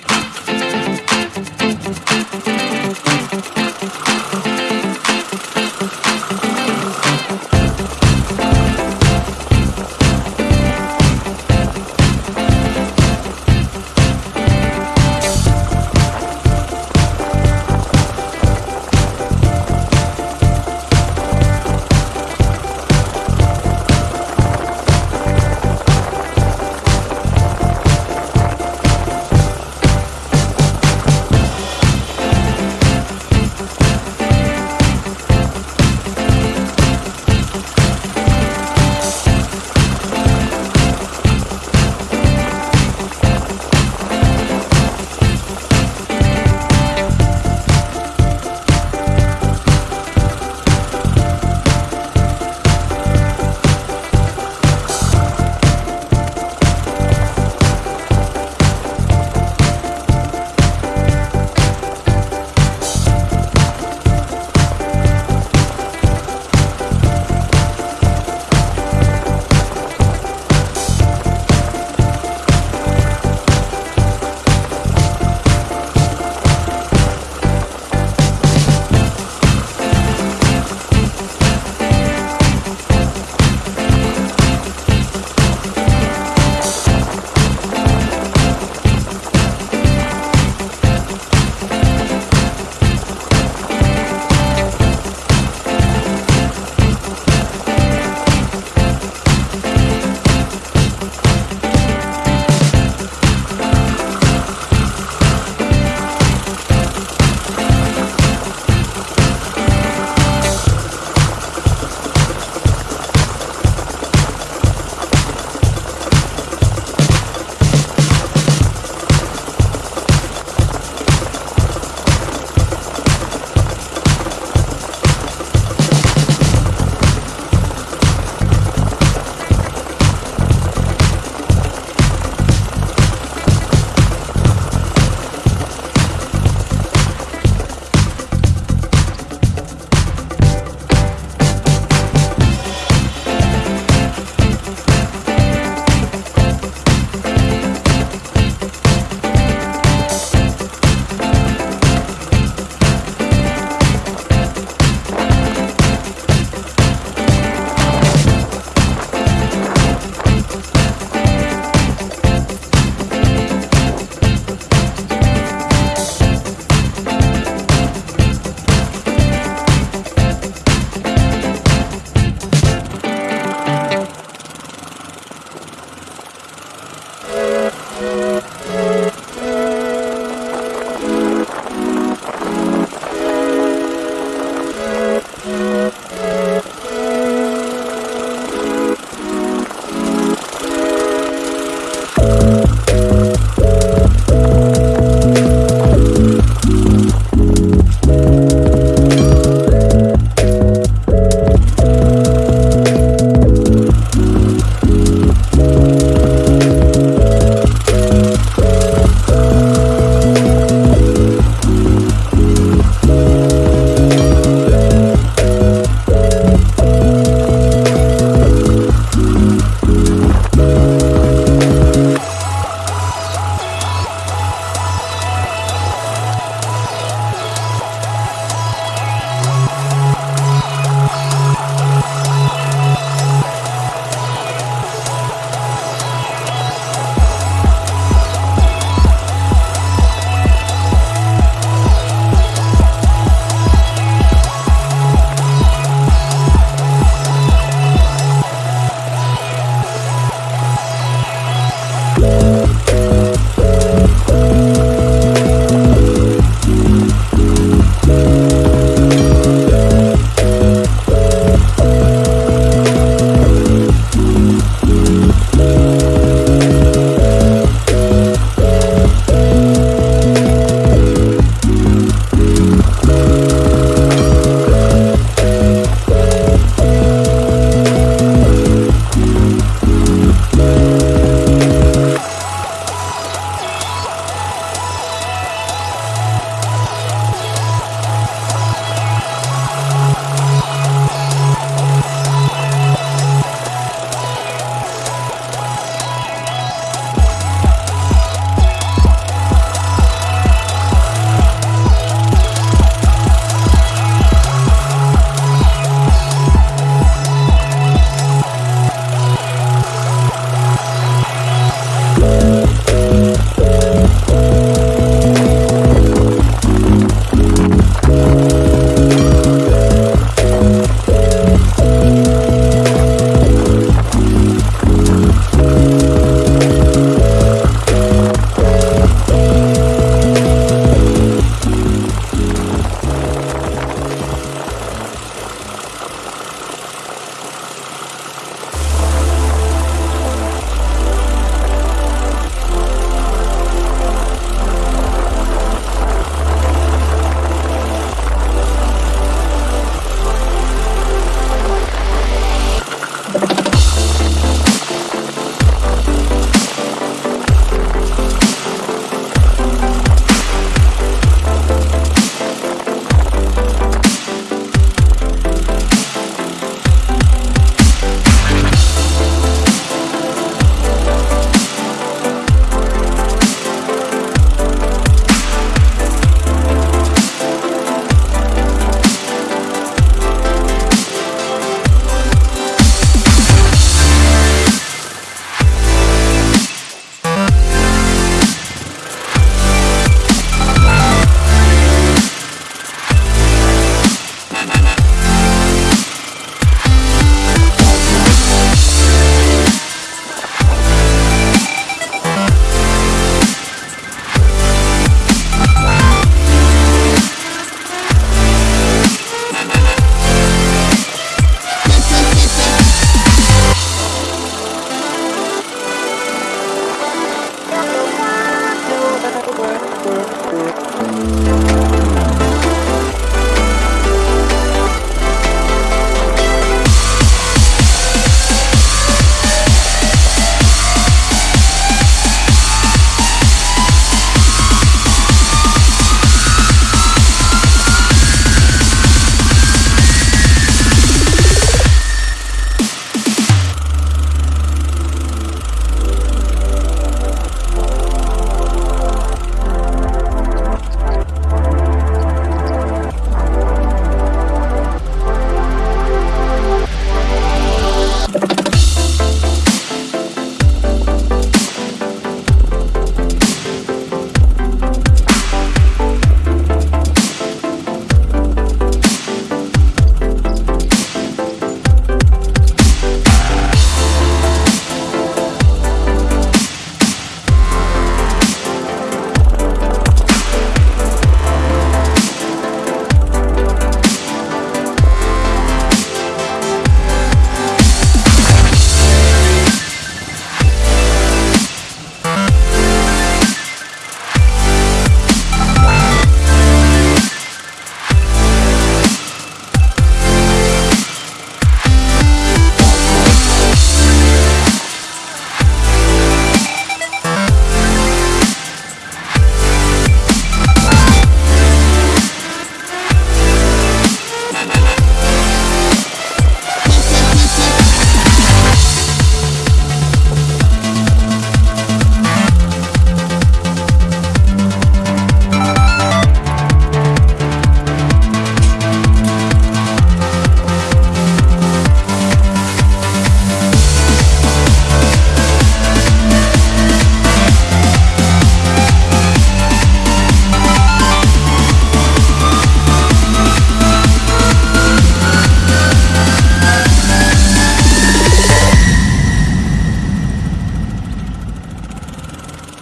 hands.